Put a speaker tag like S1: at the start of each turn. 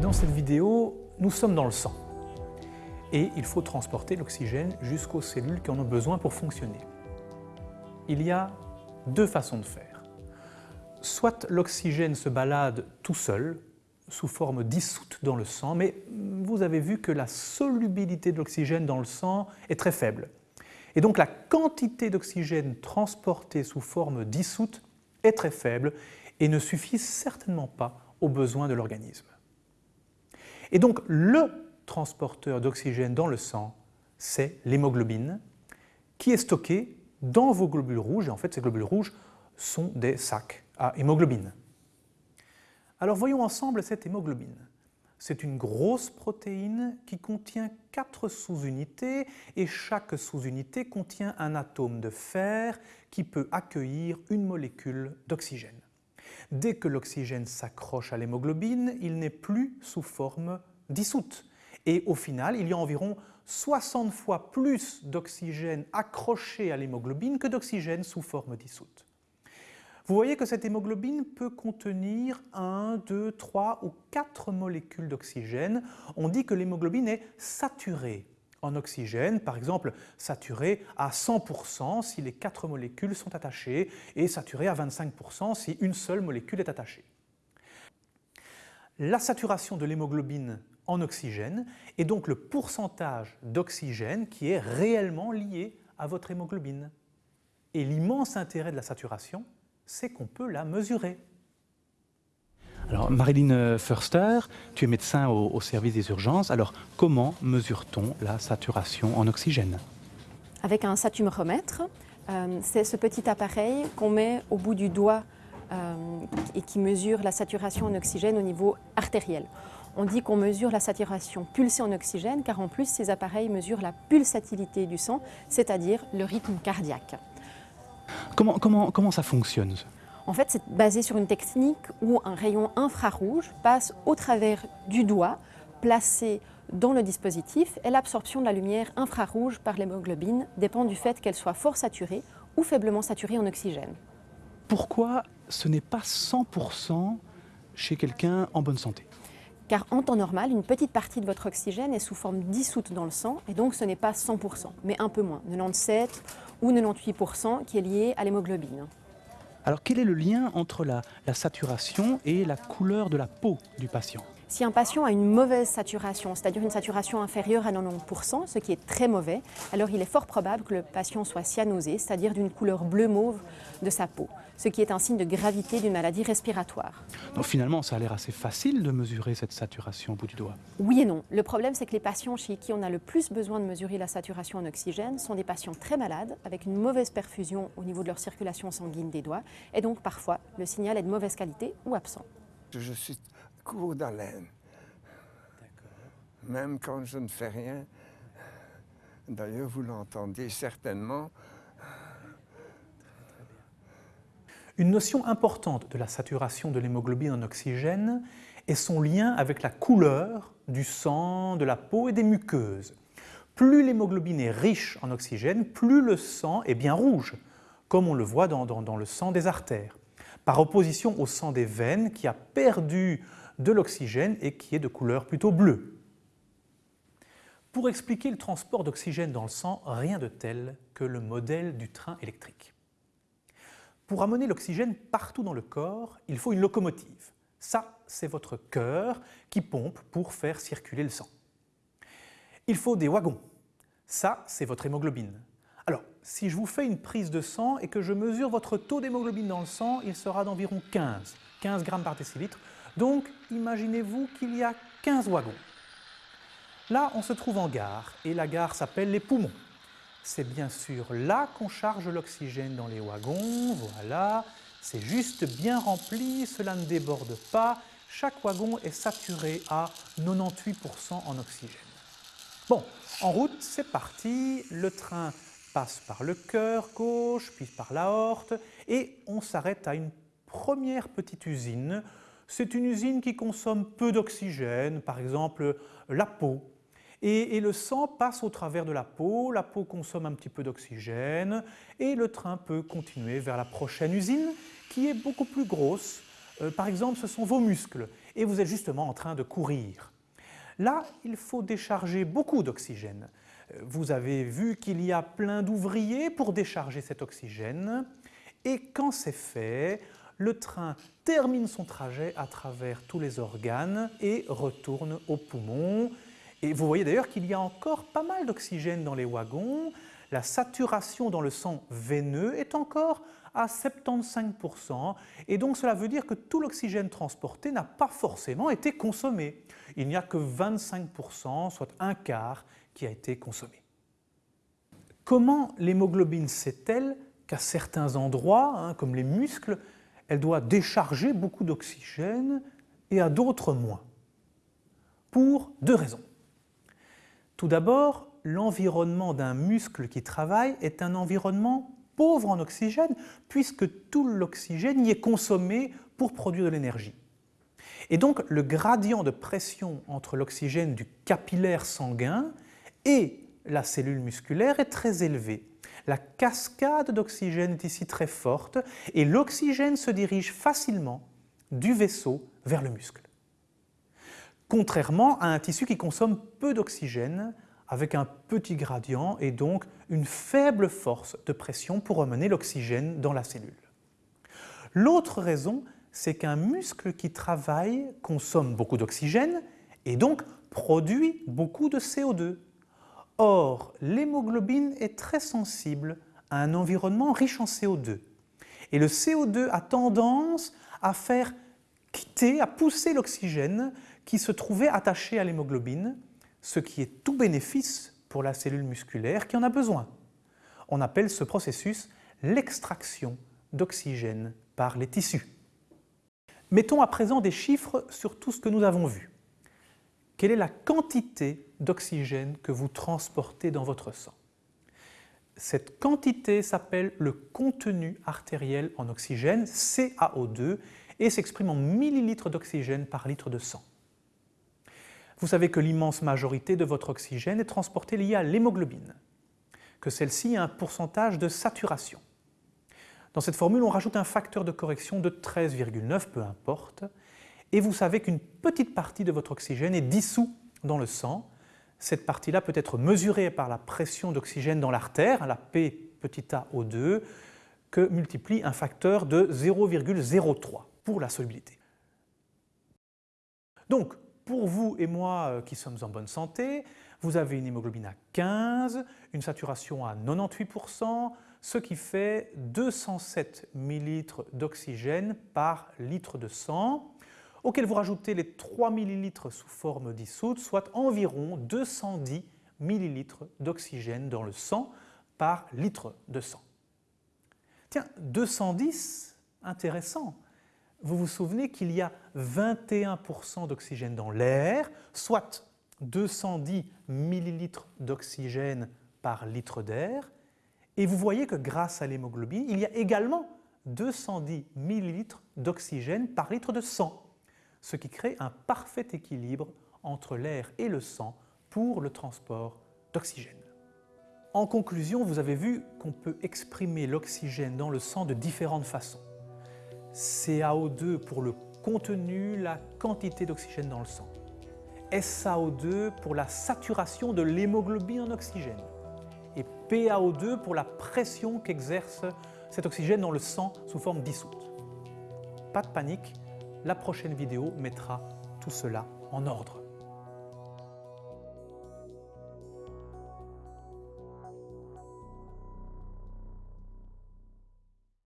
S1: Dans cette vidéo, nous sommes dans le sang et il faut transporter l'oxygène jusqu'aux cellules qui en ont besoin pour fonctionner. Il y a deux façons de faire. Soit l'oxygène se balade tout seul, sous forme dissoute dans le sang, mais vous avez vu que la solubilité de l'oxygène dans le sang est très faible. Et donc la quantité d'oxygène transportée sous forme dissoute est très faible et ne suffit certainement pas aux besoins de l'organisme. Et donc le transporteur d'oxygène dans le sang, c'est l'hémoglobine, qui est stockée dans vos globules rouges, et en fait ces globules rouges sont des sacs à hémoglobine. Alors voyons ensemble cette hémoglobine. C'est une grosse protéine qui contient quatre sous-unités et chaque sous-unité contient un atome de fer qui peut accueillir une molécule d'oxygène. Dès que l'oxygène s'accroche à l'hémoglobine, il n'est plus sous forme dissoute. Et au final, il y a environ 60 fois plus d'oxygène accroché à l'hémoglobine que d'oxygène sous forme dissoute. Vous voyez que cette hémoglobine peut contenir 1, 2, 3 ou 4 molécules d'oxygène. On dit que l'hémoglobine est saturée en oxygène, par exemple saturée à 100% si les 4 molécules sont attachées et saturée à 25% si une seule molécule est attachée. La saturation de l'hémoglobine en oxygène est donc le pourcentage d'oxygène qui est réellement lié à votre hémoglobine. Et l'immense intérêt de la saturation, c'est qu'on peut la mesurer.
S2: Alors Marilyn Förster, tu es médecin au, service des urgences. Alors comment mesure-t-on la saturation en oxygène?
S3: Avec un satumoromètre, euh, c'est ce petit appareil qu'on met au bout du doigt euh, et qui mesure la saturation en oxygène au niveau artériel. On dit qu'on mesure la saturation pulsée en oxygène car en plus ces appareils mesurent la pulsatilité du sang, c'est-à-dire le rythme cardiaque.
S2: Comment, comment, comment ça fonctionne?
S3: En fait, c'est basé sur une technique où un rayon infrarouge passe au travers du doigt, placé dans le dispositif, et l'absorption de la lumière infrarouge par l'hémoglobine dépend du fait qu'elle soit fort saturée ou faiblement saturée en oxygène.
S2: Pourquoi ce n'est pas 100% chez quelqu'un en bonne santé?
S3: Car en temps normal, une petite partie de votre oxygène est sous forme dissoute dans le sang, et donc ce n'est pas 100%, mais un peu moins, 97 ou 98% qui est lié à l'hémoglobine.
S2: Alors quel est le lien entre la, saturation et la couleur de la peau du patient?
S3: Si un patient a une mauvaise saturation, c'est-à-dire une saturation inférieure à 90%, ce qui est très mauvais, alors il est fort probable que le patient soit cyanosé, c'est-à-dire d'une couleur bleu-mauve de sa peau, ce qui est un signe de gravité d'une maladie respiratoire.
S2: Donc finalement, ça a l'air assez facile de mesurer cette saturation au bout du doigt.
S3: Oui et non. Le problème, c'est que les patients chez qui on a le plus besoin de mesurer la saturation en oxygène sont des patients très malades, avec une mauvaise perfusion au niveau de leur circulation sanguine des doigts, et donc parfois le signal est de mauvaise qualité ou absent.
S4: Je suis court d'haleine. Même quand je ne fais rien. D'ailleurs, vous l'entendez certainement.
S1: Une notion importante de la saturation de l'hémoglobine en oxygène est son lien avec la couleur du sang, de la peau et des muqueuses. Plus l'hémoglobine est riche en oxygène, plus le sang est bien rouge, comme on le voit dans, le sang des artères, par opposition au sang des veines qui a perdu de l'oxygène et qui est de couleur plutôt bleue. Pour expliquer le transport d'oxygène dans le sang, rien de tel que le modèle du train électrique. Pour amener l'oxygène partout dans le corps, il faut une locomotive. Ça, c'est votre cœur qui pompe pour faire circuler le sang. Il faut des wagons. Ça, c'est votre hémoglobine. Alors, si je vous fais une prise de sang et que je mesure votre taux d'hémoglobine dans le sang, il sera d'environ 15, 15 grammes par décilitre, donc, imaginez-vous qu'il y a 15 wagons. Là, on se trouve en gare, et la gare s'appelle les poumons. C'est bien sûr là qu'on charge l'oxygène dans les wagons, voilà. C'est juste bien rempli, cela ne déborde pas. Chaque wagon est saturé à 98% en oxygène. Bon, en route, c'est parti. Le train passe par le cœur gauche, puis par l'aorte, et on s'arrête à une première petite usine c'est une usine qui consomme peu d'oxygène, par exemple la peau. Et, le sang passe au travers de la peau, la peau consomme un petit peu d'oxygène et le train peut continuer vers la prochaine usine qui est beaucoup plus grosse. Euh, par exemple, ce sont vos muscles. et vous êtes justement en train de courir. Là, il faut décharger beaucoup d'oxygène. Vous avez vu qu'il y a plein d'ouvriers pour décharger cet oxygène, et quand c'est fait, le train termine son trajet à travers tous les organes et retourne aux poumons. Et vous voyez d'ailleurs qu'il y a encore pas mal d'oxygène dans les wagons. La saturation dans le sang veineux est encore à 75%, et donc cela veut dire que tout l'oxygène transporté n'a pas forcément été consommé. Il n'y a que 25%, soit un quart, qui a été consommé. Comment l'hémoglobine sait-elle qu'à certains endroits, hein, comme les muscles, elle doit décharger beaucoup d'oxygène et à d'autres moins? Pour deux raisons. Tout d'abord, l'environnement d'un muscle qui travaille est un environnement pauvre en oxygène, puisque tout l'oxygène y est consommé pour produire de l'énergie. Et donc le gradient de pression entre l'oxygène du capillaire sanguin et la cellule musculaire est très élevé. La cascade d'oxygène est ici très forte et l'oxygène se dirige facilement du vaisseau vers le muscle. Contrairement à un tissu qui consomme peu d'oxygène, avec un petit gradient et donc une faible force de pression pour amener l'oxygène dans la cellule. L'autre raison, c'est qu'un muscle qui travaille consomme beaucoup d'oxygène et donc produit beaucoup de CO2. Or, l'hémoglobine est très sensible à un environnement riche en CO2. Et le CO2 a tendance à faire quitter, à pousser l'oxygène qui se trouvait attaché à l'hémoglobine, ce qui est tout bénéfice pour la cellule musculaire qui en a besoin. On appelle ce processus l'extraction d'oxygène par les tissus. Mettons à présent des chiffres sur tout ce que nous avons vu. Quelle est la quantité d'oxygène que vous transportez dans votre sang? Cette quantité s'appelle le contenu artériel en oxygène, CaO2, et s'exprime en millilitres d'oxygène par litre de sang. Vous savez que l'immense majorité de votre oxygène est transportée liée à l'hémoglobine, que celle-ci a un pourcentage de saturation. Dans cette formule, on rajoute un facteur de correction de 13,9, peu importe, et vous savez qu'une petite partie de votre oxygène est dissous dans le sang, cette partie-là peut être mesurée par la pression d'oxygène dans l'artère, la P petit a O2, que multiplie un facteur de 0,03 pour la solubilité. Donc, pour vous et moi euh, qui sommes en bonne santé, vous avez une hémoglobine à 15, une saturation à 98%, ce qui fait 207 ml d'oxygène par litre de sang auquel vous rajoutez les 3 ml sous forme dissoute, soit environ 210 ml d'oxygène dans le sang par litre de sang. Tiens, 210, intéressant. Vous vous souvenez qu'il y a 21% d'oxygène dans l'air, soit 210 ml d'oxygène par litre d'air, et vous voyez que grâce à l'hémoglobine, il y a également 210 ml d'oxygène par litre de sang ce qui crée un parfait équilibre entre l'air et le sang pour le transport d'oxygène. En conclusion, vous avez vu qu'on peut exprimer l'oxygène dans le sang de différentes façons. CaO2 pour le contenu, la quantité d'oxygène dans le sang. SaO2 pour la saturation de l'hémoglobine en oxygène. Et PaO2 pour la pression qu'exerce cet oxygène dans le sang sous forme dissoute. Pas de panique, la prochaine vidéo mettra tout cela en ordre.